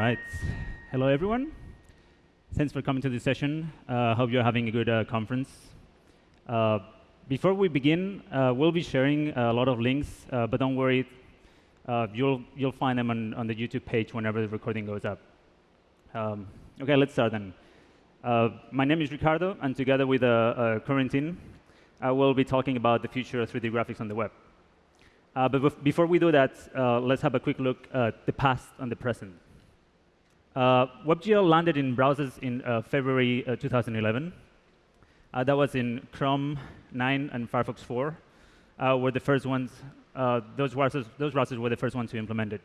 right. Hello, everyone. Thanks for coming to this session. I uh, hope you're having a good uh, conference. Uh, before we begin, uh, we'll be sharing a lot of links, uh, but don't worry, uh, you'll, you'll find them on, on the YouTube page whenever the recording goes up. Um, OK, let's start then. my name is Ricardo, and together with uh, Corentin, I will be talking about the future of 3D graphics on the web. but before we do that, let's have a quick look at the past and the present. Uh, WebGL landed in browsers in uh, February uh, 2011. Uh, that was in Chrome 9 and Firefox 4 uh, were the first ones. Uh, those, browsers, those browsers were the first ones to implement it.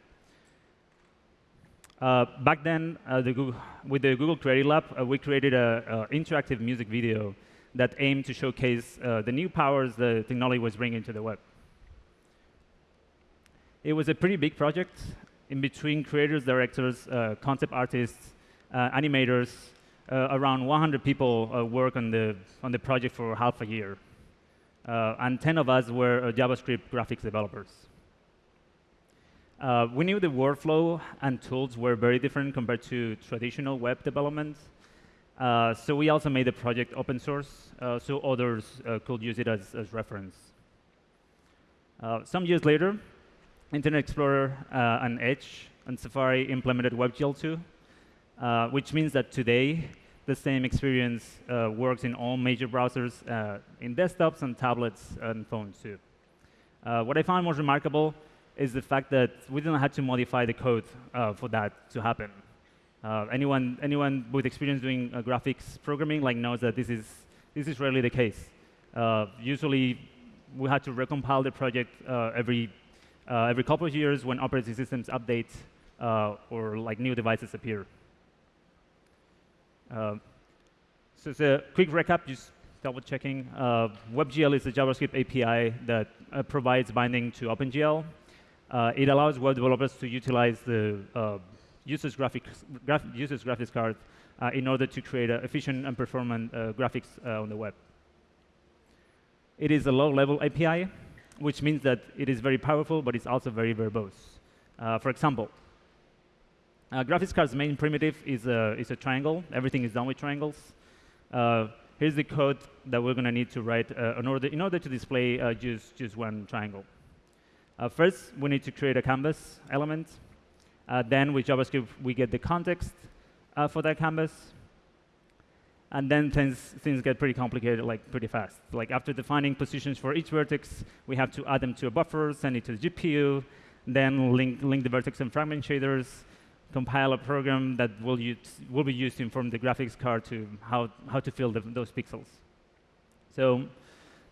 back then, the Google, with the Google Creative Lab, we created an interactive music video that aimed to showcase the new powers the technology was bringing to the web. It was a pretty big project, in between creators, directors, uh, concept artists, uh, animators, uh, around 100 people uh, work on the, on the project for half a year. Uh, and 10 of us were JavaScript graphics developers. we knew the workflow and tools were very different compared to traditional web development. so we also made the project open source so others could use it as, as reference. some years later, Internet Explorer uh, and Edge and Safari implemented WebGL 2, uh, which means that today the same experience uh, works in all major browsers, uh, in desktops and tablets and phones too. Uh, what I found most remarkable is the fact that we didn't have to modify the code uh, for that to happen. anyone, anyone with experience doing graphics programming like knows that this is, this is rarely the case. usually, we had to recompile the project every uh, every couple of years when operating systems update uh, or like new devices appear. Uh, so it's a quick recap, just double checking. Uh, WebGL is a JavaScript API that uh, provides binding to OpenGL. Uh, it allows web developers to utilize the user's, graphics, graph user's graphics card in order to create efficient and performant graphics on the web. It is a low-level API, which means that it is very powerful, but it's also very verbose. Uh, for example, uh, graphics card's main primitive is a, is a triangle. Everything is done with triangles. Uh, here's the code that we're going to need to write uh, in, order, in order to display uh, just, just one triangle. Uh, first, we need to create a canvas element. then, with JavaScript, we get the context for that canvas. And then things, things get pretty complicated like pretty fast. Like after defining positions for each vertex, we have to add them to a buffer, send it to the GPU, then link, link the vertex and fragment shaders, compile a program that will, use, will be used to inform the graphics card to how, how to fill the, those pixels. So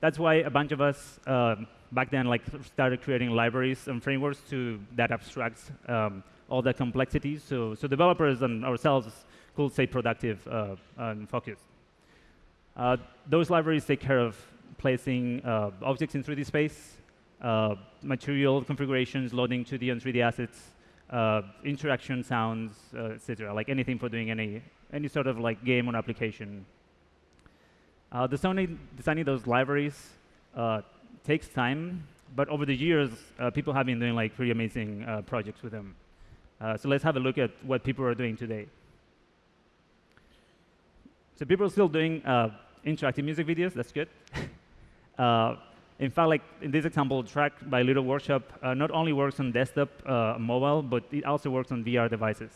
that's why a bunch of us uh, back then like started creating libraries and frameworks to that abstracts um, all that complexity. So, so developers and ourselves could say productive uh, and focused. Uh, those libraries take care of placing uh, objects in 3D space, material configurations, loading 2D and 3D assets, interaction sounds, etc. Like anything for doing any any sort of like game or application. Uh, designing, designing those libraries uh, takes time, but over the years, uh, people have been doing like pretty amazing projects with them. so let's have a look at what people are doing today. So people are still doing uh, interactive music videos. That's good. uh, in fact, like in this example, track by Little Workshop uh, not only works on desktop, uh, mobile, but it also works on VR devices,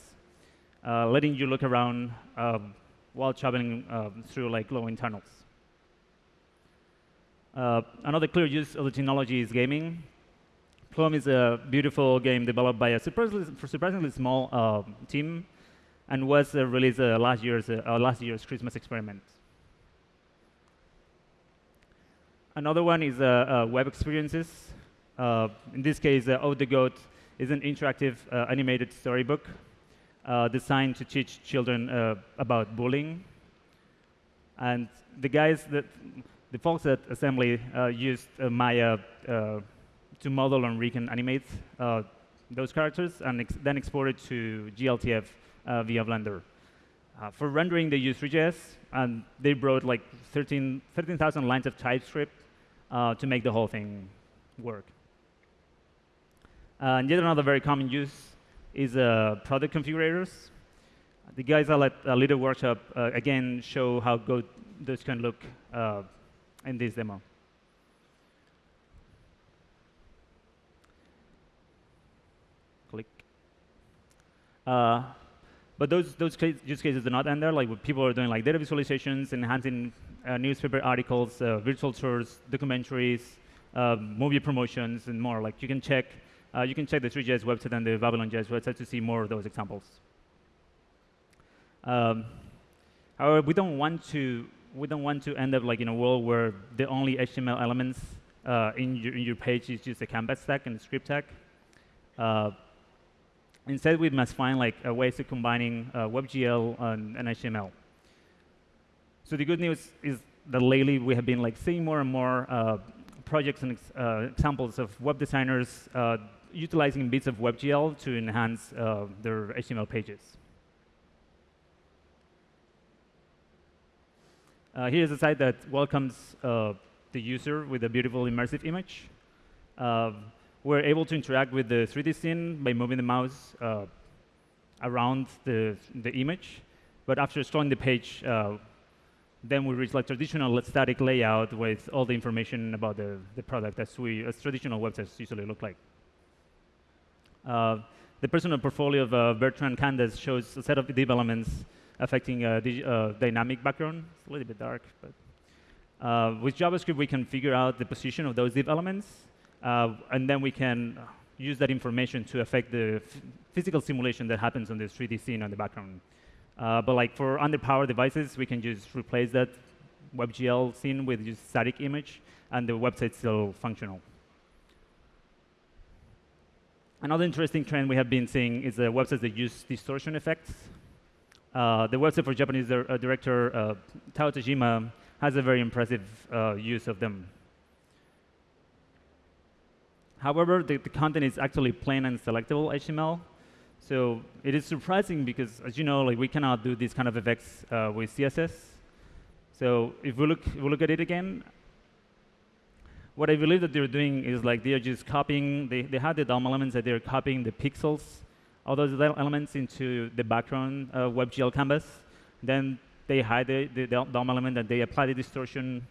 uh, letting you look around um, while traveling um, through like glowing tunnels. Uh, another clear use of the technology is gaming. Plum is a beautiful game developed by a surprisingly, surprisingly small team and was uh, released uh, last year's uh, last year's Christmas experiment. Another one is web experiences. in this case, uh, the Goat is an interactive animated storybook designed to teach children about bullying. And the guys that the folks at Assembly uh, used uh, Maya uh, to model and recon animate those characters and ex then export it to GLTF via Blender. Uh, for rendering, they use Three.js, and they wrote like 13,000 13, lines of TypeScript uh, to make the whole thing work. and yet another very common use is uh, product configurators. The guys at a little workshop uh, again show how good this can look uh, in this demo. Click. Uh, but those those use cases do not end there. Like people are doing like data visualizations, enhancing uh, newspaper articles, uh, virtual tours, documentaries, uh, movie promotions, and more. Like you can check uh, you can check the Three.js website and the Babylon.js website to see more of those examples. Um, however, we don't want to we don't want to end up like in a world where the only HTML elements uh, in, your, in your page is just a canvas tag and a script tag. Uh, instead, we must find like a ways of combining uh, WebGL and, and, HTML. So the good news is that lately we have been like seeing more and more uh, projects and uh, examples of web designers uh, utilizing bits of WebGL to enhance their HTML pages. Uh, here's a site that welcomes uh, the user with a beautiful immersive image. Uh, we're able to interact with the 3D scene by moving the mouse uh, around the, the image. But after storing the page, uh, then we reach like traditional static layout with all the information about the, the product as, we, as traditional websites usually look like. Uh, the personal portfolio of Bertrand Candas shows a set of div elements affecting a uh, dynamic background. It's a little bit dark, but uh, with JavaScript, we can figure out the position of those div elements, and then we can use that information to affect the physical simulation that happens on the 3D scene on the background. Uh, but like for underpowered devices, we can just replace that WebGL scene with just static image, and the website's still functional. Another interesting trend we have been seeing is the websites that use distortion effects. Uh, the website for Japanese uh, director uh, Tao Tajima has a very impressive uh, use of them. However, the, the, content is actually plain and selectable HTML. So it is surprising because, as you know, like we cannot do these kind of effects uh, with CSS. So if we look, if we look at it again, what I believe that they're doing is like they're just copying. They, they have the DOM elements that they're copying the pixels all those elements into the background uh, WebGL canvas. Then they hide the, the DOM element and they apply the distortion,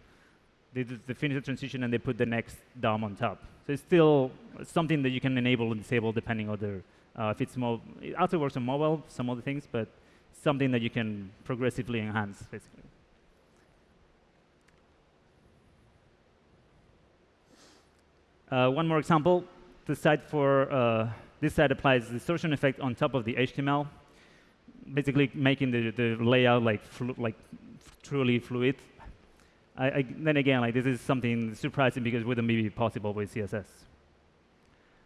they, they finish the transition, and they put the next DOM on top. So it's still something that you can enable and disable depending on the, uh, if it's more, it also works on mobile, some other things, but something that you can progressively enhance, basically. Uh, one more example, the site for uh, this side applies distortion effect on top of the HTML, basically making the, the layout like, like truly fluid. I, I, then again, like this is something surprising because it wouldn't be possible with CSS.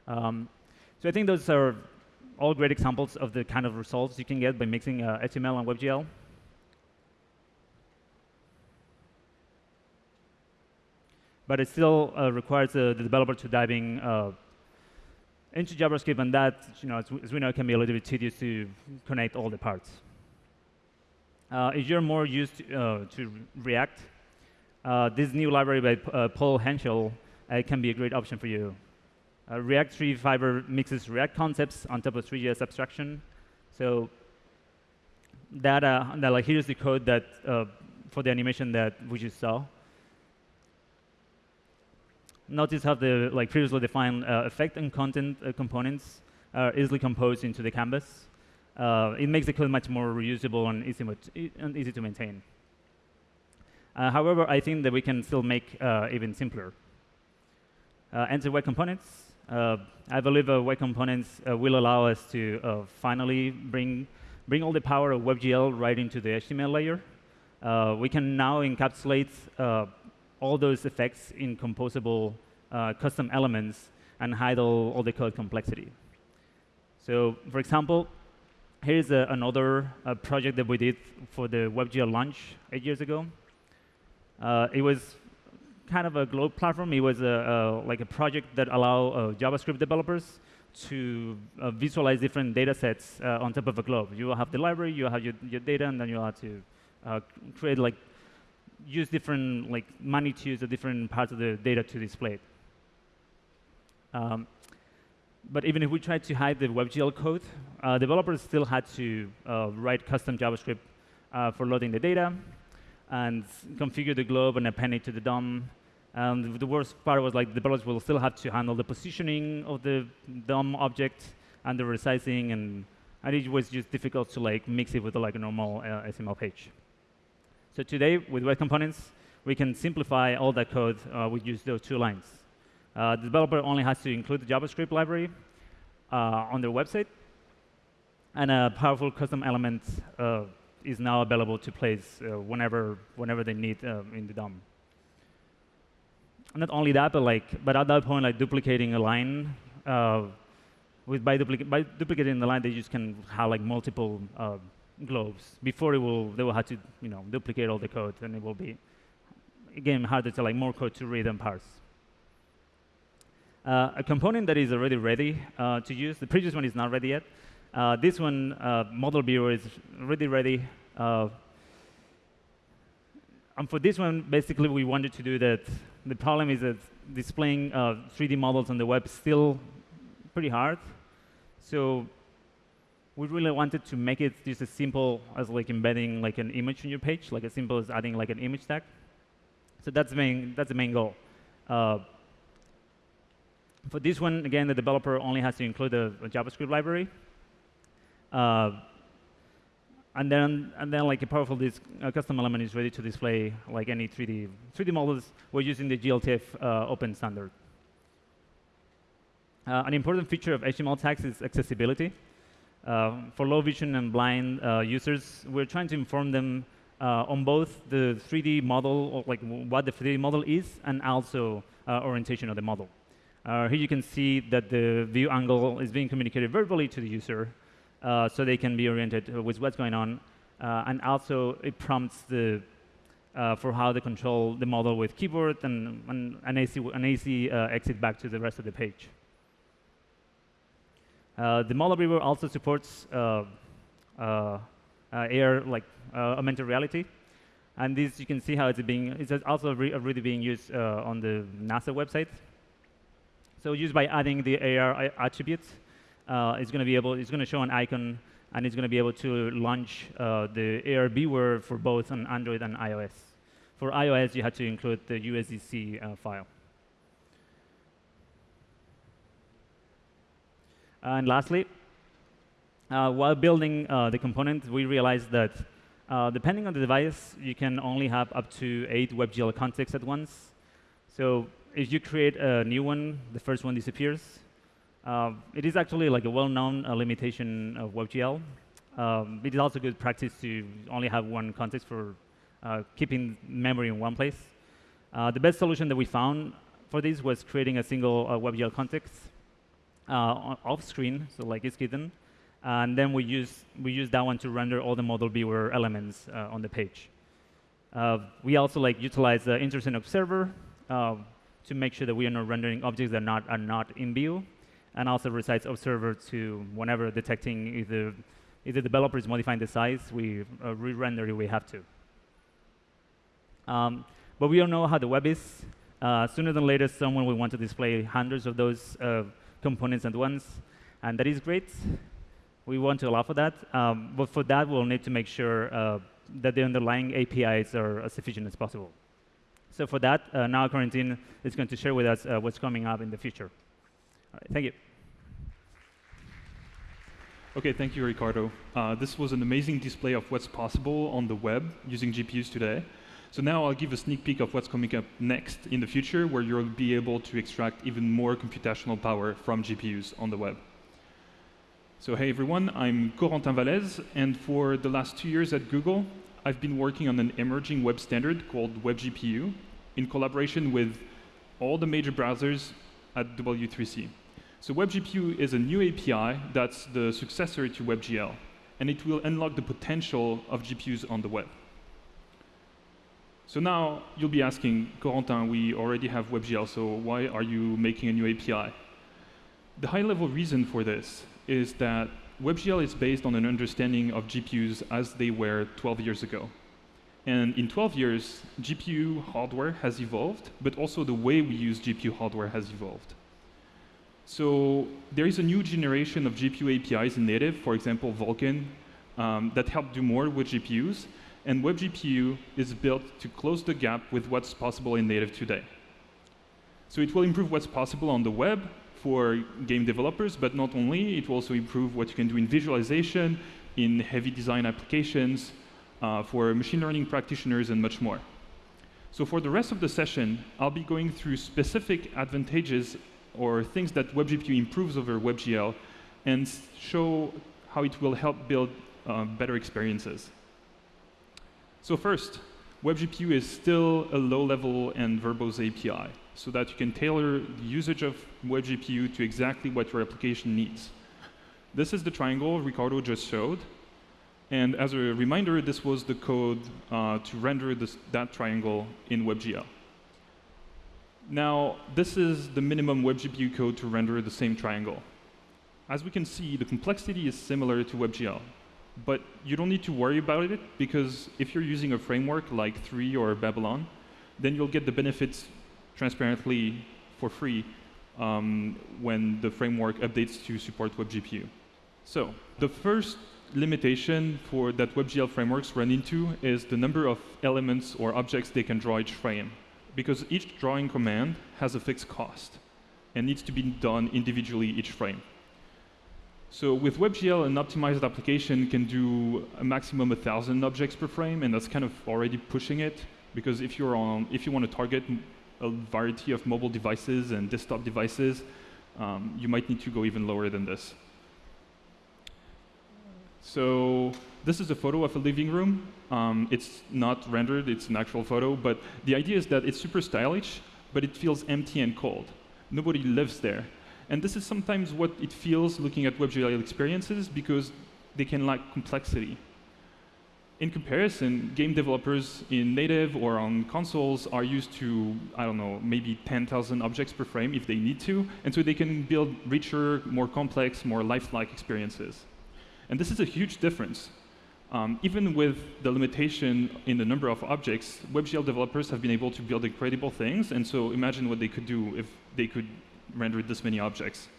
Um, so I think those are all great examples of the kind of results you can get by mixing uh, HTML and WebGL. But it still uh, requires uh, the developer to dive in uh, into JavaScript, and that, you know, as, as, we know, can be a little bit tedious to connect all the parts. Uh, if you're more used to, uh, to React, uh, this new library by uh, Paul Henschel uh, can be a great option for you. Uh, React Three Fiber mixes React concepts on top of Three.js abstraction. So that, that like, here's the code that for the animation that we just saw notice how the like previously defined uh, effect and content uh, components are easily composed into the canvas. Uh, it makes the code much more reusable and easy, and easy to maintain. Uh, however, I think that we can still make uh, even simpler. Uh, enter web components. I believe web components will allow us to finally bring bring all the power of WebGL right into the HTML layer. we can now encapsulate all those effects in composable uh, custom elements and hide all, all the code complexity. So for example, here's another uh, project that we did for the WebGL launch eight years ago. Uh, it was kind of a globe platform. It was a, a like a project that allowed uh, JavaScript developers to uh, visualize different data sets uh, on top of a globe. You will have the library, you have your, your data, and then you have to create like use different like magnitudes of different parts of the data to display it. Um, but even if we tried to hide the WebGL code, uh, developers still had to uh, write custom JavaScript uh, for loading the data and configure the globe and append it to the DOM. And the worst part was like the developers will still have to handle the positioning of the DOM object and the resizing, and, and it was just difficult to like mix it with like a normal uh, HTML page. So today, with web components, we can simplify all that code uh, with just those two lines. Uh, the developer only has to include the JavaScript library uh, on their website, and a powerful custom element uh, is now available to place uh, whenever, whenever they need uh, in the DOM. Not only that, but like, but at that point, like duplicating a line, with by, by duplicating the line, they just can have like multiple globes. Before it will, they will have to, you know, duplicate all the code, and it will be again harder to like more code to read and parse. Uh, a component that is already ready uh, to use. The previous one is not ready yet. Uh, this one, uh, model viewer, is already ready. Uh, and for this one, basically, we wanted to do that. The problem is that displaying 3D uh, models on the web is still pretty hard. So we really wanted to make it just as simple as like embedding like an image on your page, like as simple as adding like an image tag. So that's the main, that's the main goal. Uh, for this one, again, the developer only has to include a, a JavaScript library. Uh, and then, and then, like a powerful disk, custom element is ready to display like any 3D 3D models. We're using the GLTF uh, open standard. Uh, an important feature of HTML tags is accessibility. Uh, for low vision and blind uh, users, we're trying to inform them uh, on both the 3D model, or like what the 3D model is, and also orientation of the model. Here you can see that the view angle is being communicated verbally to the user uh, so they can be oriented with what's going on. Uh, and also, it prompts the, uh, for how to control the model with keyboard and, and an AC, an AC uh, exit back to the rest of the page. Uh, the model viewer also supports AR, like augmented reality. And this, you can see how it's being, it's also re already being used on the NASA website. So just by adding the AR attributes, uh, it's going to be able, it's going to show an icon, and it's going to be able to launch uh, the ARB viewer for both on Android and iOS. For iOS, you had to include the USDZ uh, file. And lastly, uh, while building uh, the component, we realized that uh, depending on the device, you can only have up to eight WebGL contexts at once. So if you create a new one, the first one disappears. Uh, it is actually like a well-known uh, limitation of WebGL. Um, it is also good practice to only have one context for uh, keeping memory in one place. Uh, the best solution that we found for this was creating a single uh, WebGL context uh, off screen, so like it's hidden, and then we use we use that one to render all the model viewer elements on the page. we also like utilize the Intersection observer to make sure that we are not rendering objects that are not, are not in view, and also resize observer to whenever detecting either, either developer is modifying the size, we uh, re-render if we have to. Um, but we all know how the web is. Uh, sooner than later, someone will want to display hundreds of those uh, components at once, and that is great. We want to allow for that, um, but for that, we'll need to make sure uh, that the underlying APIs are as efficient as possible. So for that, uh, now Corentin is going to share with us uh, what's coming up in the future. Thank you. OK, thank you, Ricardo. Uh, this was an amazing display of what's possible on the web using GPUs today. So now I'll give a sneak peek of what's coming up next in the future, where you'll be able to extract even more computational power from GPUs on the web. So hey, everyone, I'm Corentin Wallez, and for the last two years at Google, I've been working on an emerging web standard called WebGPU in collaboration with all the major browsers at W3C. So WebGPU is a new API that's the successor to WebGL, and it will unlock the potential of GPUs on the web. So now you'll be asking, Corentin, we already have WebGL, so why are you making a new API? The high-level reason for this is that WebGL is based on an understanding of GPUs as they were 12 years ago. And in 12 years, GPU hardware has evolved, but also the way we use GPU hardware has evolved. So there is a new generation of GPU APIs in native, for example, Vulkan, um, that help do more with GPUs. And WebGPU is built to close the gap with what's possible in native today. So it will improve what's possible on the web for game developers, but not only, it will also improve what you can do in visualization, in heavy design applications, uh, for machine learning practitioners, and much more. So for the rest of the session, I'll be going through specific advantages or things that WebGPU improves over WebGL and show how it will help build uh, better experiences. So first, WebGPU is still a low-level and verbose API, so that you can tailor the usage of WebGPU to exactly what your application needs. This is the triangle Ricardo just showed. And as a reminder, this was the code uh, to render this, that triangle in WebGL. Now, this is the minimum WebGPU code to render the same triangle. As we can see, the complexity is similar to WebGL. But you don't need to worry about it, because if you're using a framework like Three or Babylon, then you'll get the benefits transparently for free um, when the framework updates to support WebGPU. So the first limitation for that WebGL frameworks run into is the number of elements or objects they can draw each frame because each drawing command has a fixed cost and needs to be done individually each frame. So with WebGL, an optimized application can do a maximum of 1,000 objects per frame, and that's kind of already pushing it, because if, you're on, if you want to target a variety of mobile devices and desktop devices, um, you might need to go even lower than this. So this is a photo of a living room. Um, it's not rendered, it's an actual photo, but the idea is that it's super stylish, but it feels empty and cold. Nobody lives there. And this is sometimes what it feels looking at WebGL experiences because they can lack complexity. In comparison, game developers in native or on consoles are used to, I don't know, maybe 10,000 objects per frame if they need to, and so they can build richer, more complex, more lifelike experiences. And this is a huge difference. Um, even with the limitation in the number of objects, WebGL developers have been able to build incredible things, and so imagine what they could do if they could render this many objects.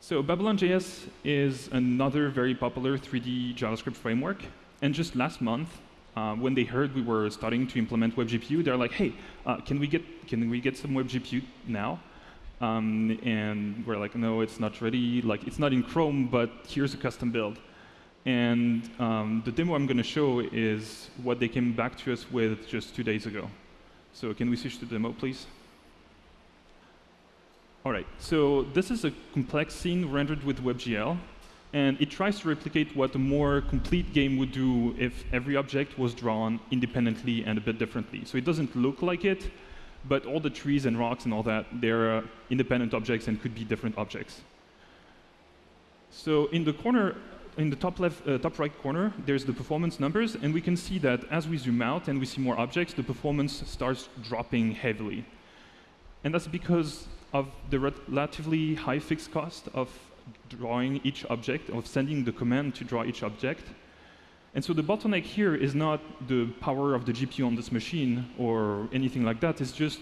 So Babylon.js is another very popular 3D JavaScript framework, and just last month, uh, when they heard we were starting to implement WebGPU, they're like, hey, uh, can, we get, can we get some WebGPU now? Um, and we're like, no, it's not ready. Like, it's not in Chrome, but here's a custom build. And um, the demo I'm going to show is what they came back to us with just two days ago. So can we switch to the demo, please? All right, so this is a complex scene rendered with WebGL. And it tries to replicate what a more complete game would do if every object was drawn independently and a bit differently. So it doesn't look like it, but all the trees and rocks and all that, they're uh, independent objects and could be different objects. So in the corner, in the top left, uh, top right corner, there's the performance numbers, and we can see that as we zoom out and we see more objects, the performance starts dropping heavily. And that's because of the relatively high fixed cost of drawing each object, of sending the command to draw each object, and so the bottleneck here is not the power of the GPU on this machine or anything like that. It's just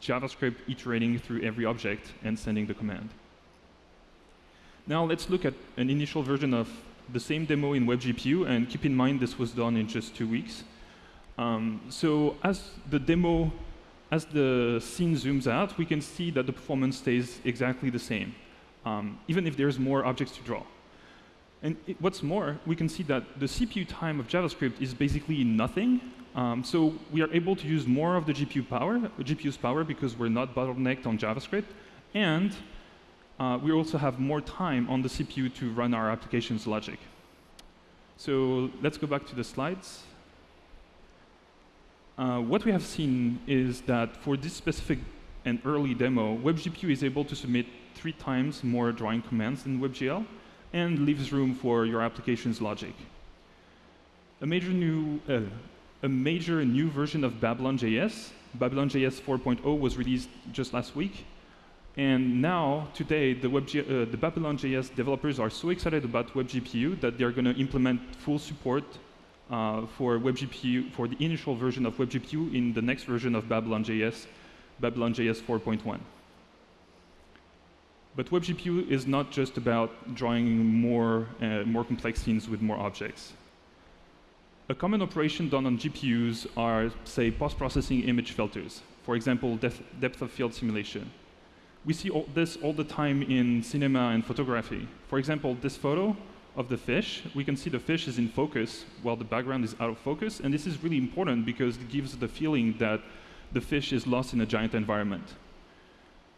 JavaScript iterating through every object and sending the command. Now let's look at an initial version of the same demo in WebGPU, and keep in mind this was done in just two weeks. Um, so as the demo, as the scene zooms out, we can see that the performance stays exactly the same, um, even if there's more objects to draw. And it, what's more, we can see that the CPU time of JavaScript is basically nothing. Um, so we are able to use more of the GPU power, GPU's power because we're not bottlenecked on JavaScript. And uh, we also have more time on the CPU to run our application's logic. So let's go back to the slides. Uh, what we have seen is that for this specific and early demo, WebGPU is able to submit three times more drawing commands than WebGL and leaves room for your application's logic. A major new, uh, a major new version of Babylon.js, Babylon.js 4.0 was released just last week. And now, today, the, uh, the Babylon.js developers are so excited about WebGPU that they're going to implement full support uh, for WebGPU, for the initial version of WebGPU in the next version of Babylon.js, Babylon.js 4.1. But WebGPU is not just about drawing more, uh, more complex scenes with more objects. A common operation done on GPUs are, say, post-processing image filters. For example, depth of field simulation. We see all this all the time in cinema and photography. For example, this photo of the fish, we can see the fish is in focus while the background is out of focus. And this is really important because it gives the feeling that the fish is lost in a giant environment.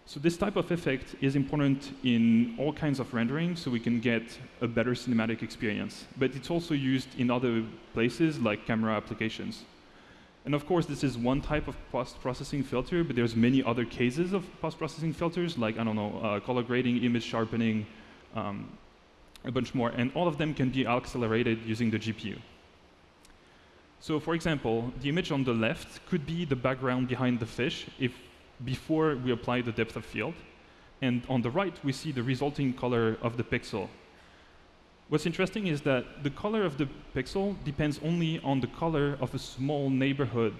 So this type of effect is important in all kinds of rendering so we can get a better cinematic experience. But it's also used in other places like camera applications. And of course, this is one type of post-processing filter, but there's many other cases of post-processing filters, like, I don't know, uh, color grading, image sharpening, um, a bunch more. And all of them can be accelerated using the GPU. So for example, the image on the left could be the background behind the fish if before we apply the depth of field. And on the right, we see the resulting color of the pixel. What's interesting is that the color of the pixel depends only on the color of a small neighborhood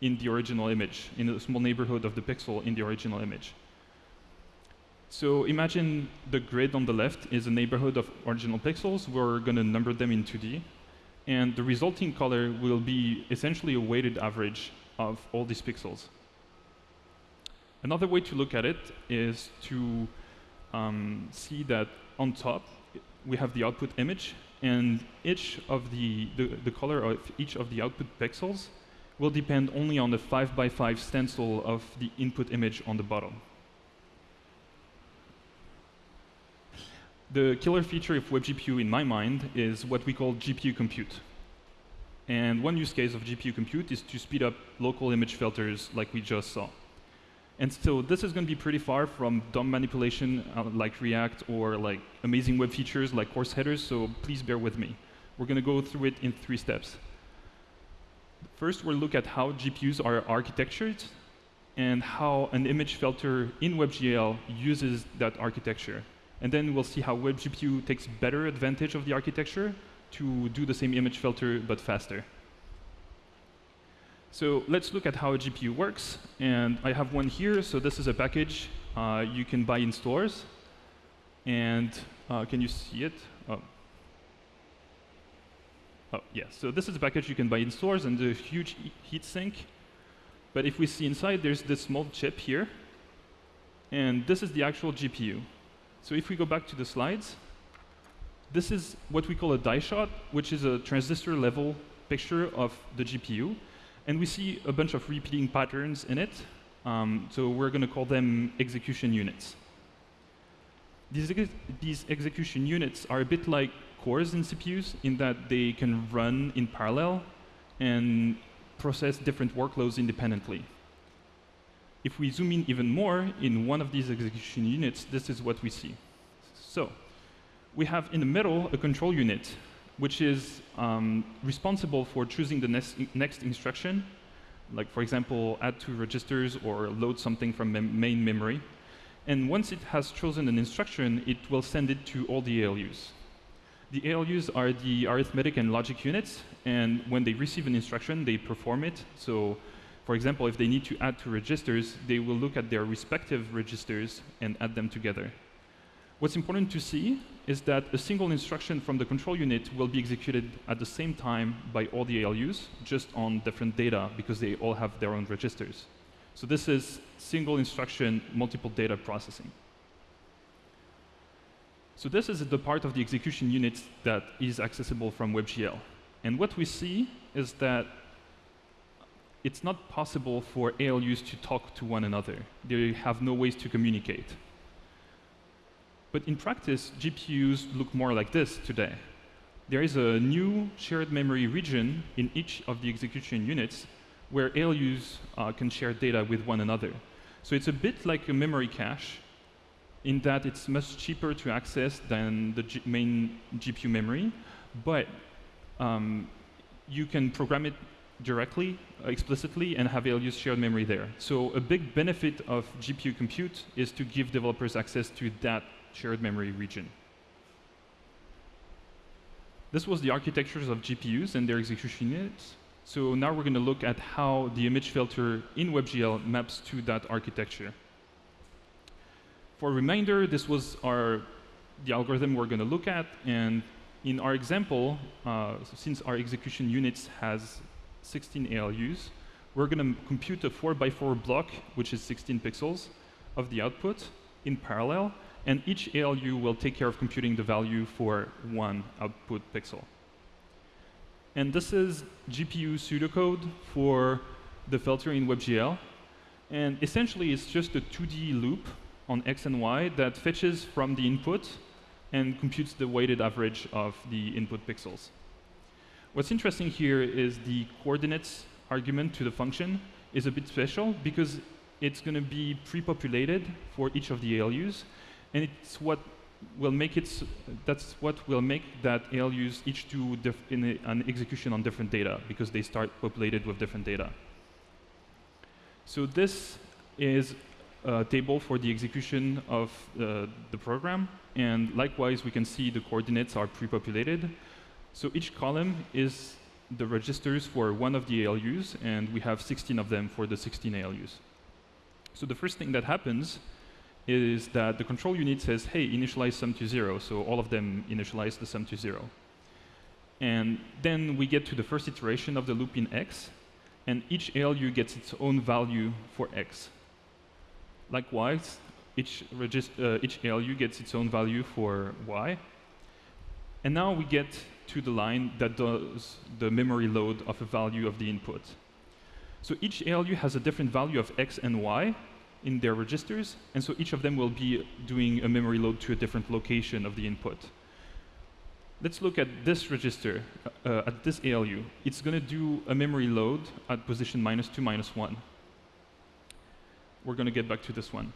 in the original image, in a small neighborhood of the pixel in the original image. So imagine the grid on the left is a neighborhood of original pixels. We're going to number them in 2D. And the resulting color will be essentially a weighted average of all these pixels. Another way to look at it is to um, see that on top we have the output image, and each of the, the, the color of each of the output pixels will depend only on the 5 by 5 stencil of the input image on the bottom. The killer feature of WebGPU in my mind is what we call GPU compute. And one use case of GPU compute is to speed up local image filters like we just saw. And so this is going to be pretty far from DOM manipulation uh, like React or like amazing web features like CORS headers, so please bear with me. We're going to go through it in three steps. First, we'll look at how GPUs are architectured and how an image filter in WebGL uses that architecture. And then we'll see how WebGPU takes better advantage of the architecture to do the same image filter but faster. So let's look at how a GPU works. And I have one here. So this is a package uh, you can buy in stores. And uh, can you see it? Oh. oh, yeah. So this is a package you can buy in stores and a huge heat sink. But if we see inside, there's this small chip here. And this is the actual GPU. So if we go back to the slides, this is what we call a die shot, which is a transistor level picture of the GPU. And we see a bunch of repeating patterns in it. Um, so we're going to call them execution units. These, ex these execution units are a bit like cores in CPUs in that they can run in parallel and process different workloads independently. If we zoom in even more in one of these execution units, this is what we see. So we have in the middle a control unit which is um, responsible for choosing the next, next instruction, like for example, add two registers or load something from mem main memory. And once it has chosen an instruction, it will send it to all the ALUs. The ALUs are the arithmetic and logic units, and when they receive an instruction, they perform it. So, for example, if they need to add two registers, they will look at their respective registers and add them together. What's important to see is that a single instruction from the control unit will be executed at the same time by all the ALUs, just on different data, because they all have their own registers. So this is single instruction, multiple data processing. So this is the part of the execution unit that is accessible from WebGL. And what we see is that it's not possible for ALUs to talk to one another. They have no ways to communicate. But in practice, GPUs look more like this today. There is a new shared memory region in each of the execution units where ALUs uh, can share data with one another. So it's a bit like a memory cache in that it's much cheaper to access than the G main GPU memory, but um, you can program it directly, uh, explicitly, and have ALUs shared memory there. So a big benefit of GPU compute is to give developers access to that shared memory region. This was the architectures of GPUs and their execution units. So now we're going to look at how the image filter in WebGL maps to that architecture. For a reminder, this was our the algorithm we're going to look at, and in our example, uh, since our execution units has 16 ALUs, we're going to compute a 4 by 4 block, which is 16 pixels, of the output in parallel, and each ALU will take care of computing the value for one output pixel. And this is GPU pseudocode for the filter in WebGL. And essentially, it's just a 2D loop on x and y that fetches from the input and computes the weighted average of the input pixels. What's interesting here is the coordinates argument to the function is a bit special because it's going to be pre-populated for each of the ALUs, and it's what will make it. That's what will make that ALUs each do in a, an execution on different data because they start populated with different data. So this is a table for the execution of uh, the program, and likewise we can see the coordinates are pre-populated. So each column is the registers for one of the ALUs, and we have 16 of them for the 16 ALUs. So the first thing that happens is that the control unit says, hey, initialize sum to zero. So all of them initialize the sum to zero. And then we get to the first iteration of the loop in x, and each ALU gets its own value for x. Likewise, each, uh, each ALU gets its own value for y. And now we get to the line that does the memory load of a value of the input. So each ALU has a different value of x and y in their registers, and so each of them will be doing a memory load to a different location of the input. Let's look at this register, uh, at this ALU. It's going to do a memory load at position minus 2, minus 1. We're going to get back to this one.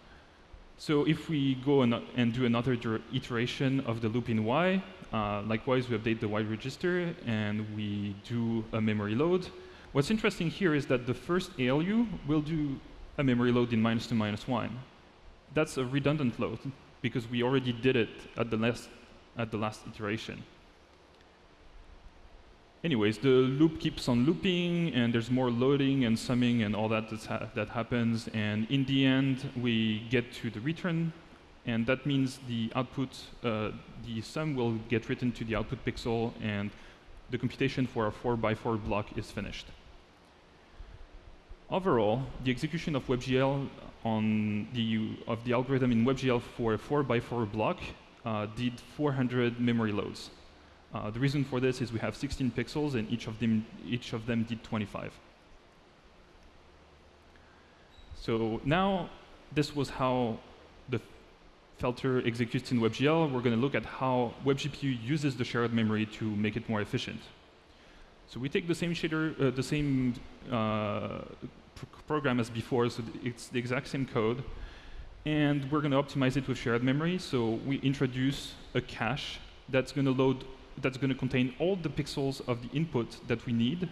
So if we go and, and do another iteration of the loop in Y, uh, likewise, we update the Y register and we do a memory load. What's interesting here is that the first ALU will do a memory load in minus 2, minus 1. That's a redundant load because we already did it at the last, at the last iteration. Anyways, the loop keeps on looping, and there's more loading and summing and all that ha that happens. And in the end, we get to the return and that means the output, uh, the sum will get written to the output pixel, and the computation for our 4 by 4 block is finished. Overall, the execution of WebGL on the, of the algorithm in WebGL for a 4 by 4 block uh, did 400 memory loads. Uh, the reason for this is we have 16 pixels, and each of them, each of them did 25. So now, this was how the filter executes in WebGL, we're going to look at how WebGPU uses the shared memory to make it more efficient. So we take the same shader, uh, the same uh, pr program as before, so it's the exact same code, and we're going to optimize it with shared memory. So we introduce a cache that's going to load, that's going to contain all the pixels of the input that we need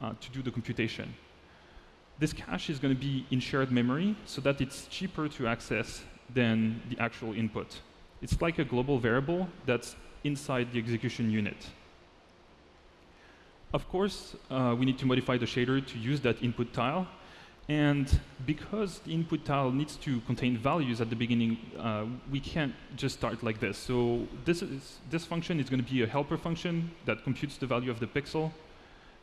uh, to do the computation. This cache is going to be in shared memory so that it's cheaper to access than the actual input. It's like a global variable that's inside the execution unit. Of course, uh, we need to modify the shader to use that input tile. And because the input tile needs to contain values at the beginning, uh, we can't just start like this. So this, is, this function is going to be a helper function that computes the value of the pixel.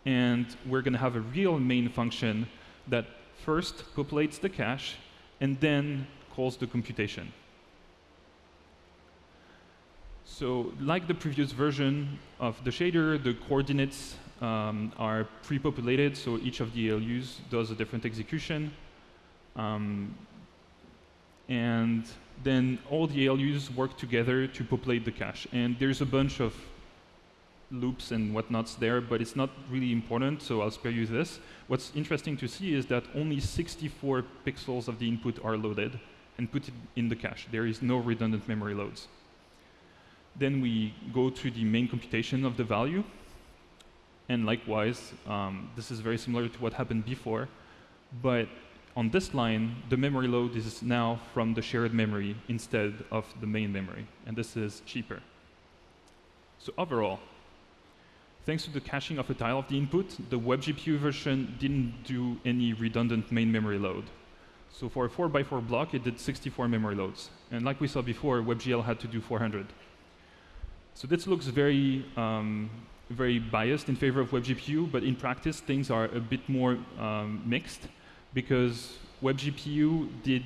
And we're going to have a real main function that first populates the cache and then calls the computation. So like the previous version of the shader, the coordinates um, are pre-populated, so each of the ALUs does a different execution. Um, and then all the ALUs work together to populate the cache. And there's a bunch of loops and whatnots there, but it's not really important, so I'll spare you this. What's interesting to see is that only 64 pixels of the input are loaded, and put in the cache. There is no redundant memory loads. Then we go to the main computation of the value. And likewise, um, this is very similar to what happened before. But on this line, the memory load is now from the shared memory instead of the main memory. And this is cheaper. So overall, thanks to the caching of a tile of the input, the WebGPU version didn't do any redundant main memory load. So for a 4x4 block, it did 64 memory loads. And like we saw before, WebGL had to do 400. So this looks very, um, very biased in favor of WebGPU, but in practice, things are a bit more um, mixed because WebGPU did,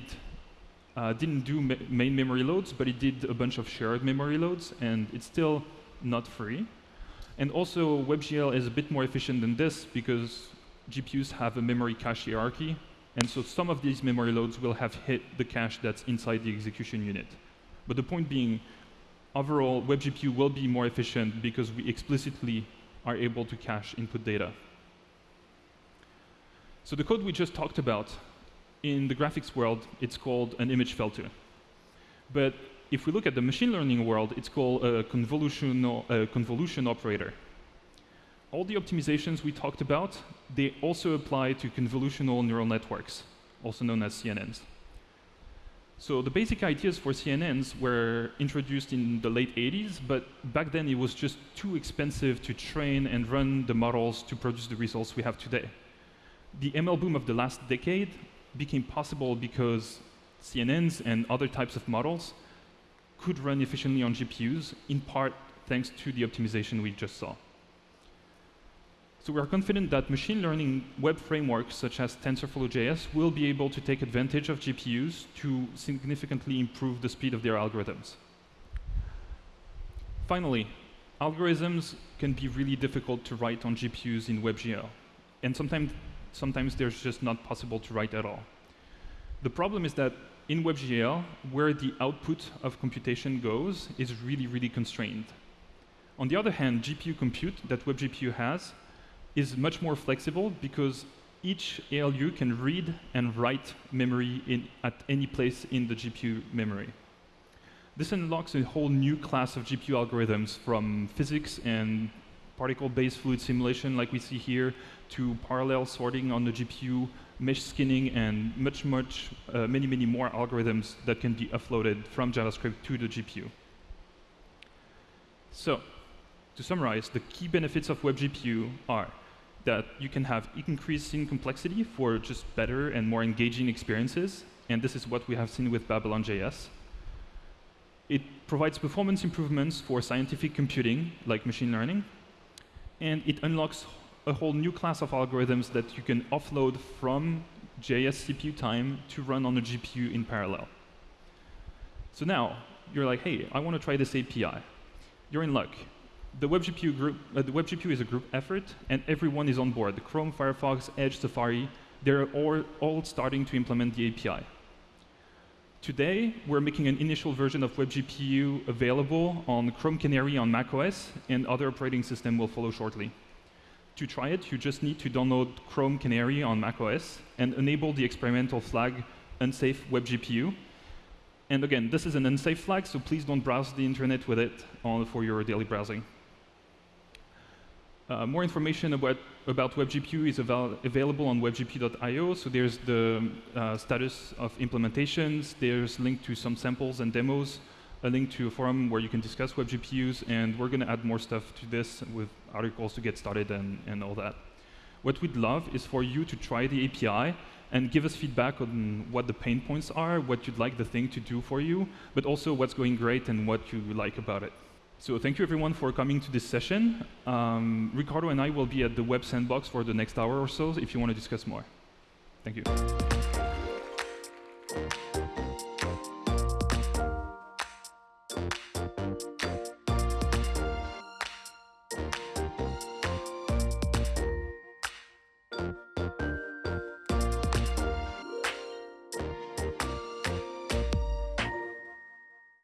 uh, didn't do ma main memory loads, but it did a bunch of shared memory loads, and it's still not free. And also, WebGL is a bit more efficient than this because GPUs have a memory cache hierarchy, and so some of these memory loads will have hit the cache that's inside the execution unit. But the point being, overall, WebGPU will be more efficient because we explicitly are able to cache input data. So the code we just talked about, in the graphics world, it's called an image filter. But if we look at the machine learning world, it's called a convolution, a convolution operator all the optimizations we talked about, they also apply to convolutional neural networks, also known as CNNs. So the basic ideas for CNNs were introduced in the late 80s, but back then it was just too expensive to train and run the models to produce the results we have today. The ML boom of the last decade became possible because CNNs and other types of models could run efficiently on GPUs, in part thanks to the optimization we just saw. So we are confident that machine learning web frameworks such as TensorFlow.js will be able to take advantage of GPUs to significantly improve the speed of their algorithms. Finally, algorithms can be really difficult to write on GPUs in WebGL. And sometimes, sometimes they're just not possible to write at all. The problem is that in WebGL, where the output of computation goes is really, really constrained. On the other hand, GPU compute that WebGPU has is much more flexible because each ALU can read and write memory in, at any place in the GPU memory. This unlocks a whole new class of GPU algorithms from physics and particle-based fluid simulation like we see here to parallel sorting on the GPU, mesh skinning, and much, much, uh, many, many more algorithms that can be offloaded from JavaScript to the GPU. So, to summarize, the key benefits of WebGPU are that you can have increasing complexity for just better and more engaging experiences. And this is what we have seen with Babylon.js. It provides performance improvements for scientific computing, like machine learning. And it unlocks a whole new class of algorithms that you can offload from JS CPU time to run on a GPU in parallel. So now, you're like, hey, I want to try this API. You're in luck the WebGPU group, uh, the WebGPU is a group effort, and everyone is on board. The Chrome, Firefox, Edge, Safari, they're all, all starting to implement the API. Today, we're making an initial version of WebGPU available on Chrome Canary on macOS, and other operating system will follow shortly. To try it, you just need to download Chrome Canary on macOS and enable the experimental flag unsafe WebGPU. And again, this is an unsafe flag, so please don't browse the internet with it for your daily browsing. Uh, more information about, about WebGPU is avail available on webgpu.io. So there's the uh, status of implementations, there's link to some samples and demos, a link to a forum where you can discuss WebGPUs, and we're going to add more stuff to this with articles to get started and, and all that. What we'd love is for you to try the API and give us feedback on what the pain points are, what you'd like the thing to do for you, but also what's going great and what you like about it. So thank you everyone for coming to this session. Um, Ricardo and I will be at the Web Sandbox for the next hour or so if you want to discuss more. Thank you.